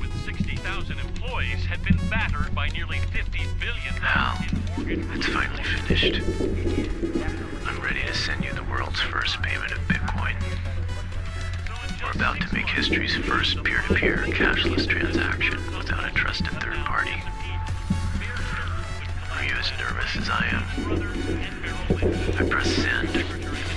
with 60,000 employees had been battered by nearly 50 billion Hal, it's finally finished. I'm ready to send you the world's first payment of Bitcoin. We're about to make history's first peer-to-peer cashless transaction without a trusted third party. Are you as nervous as I am? I press send.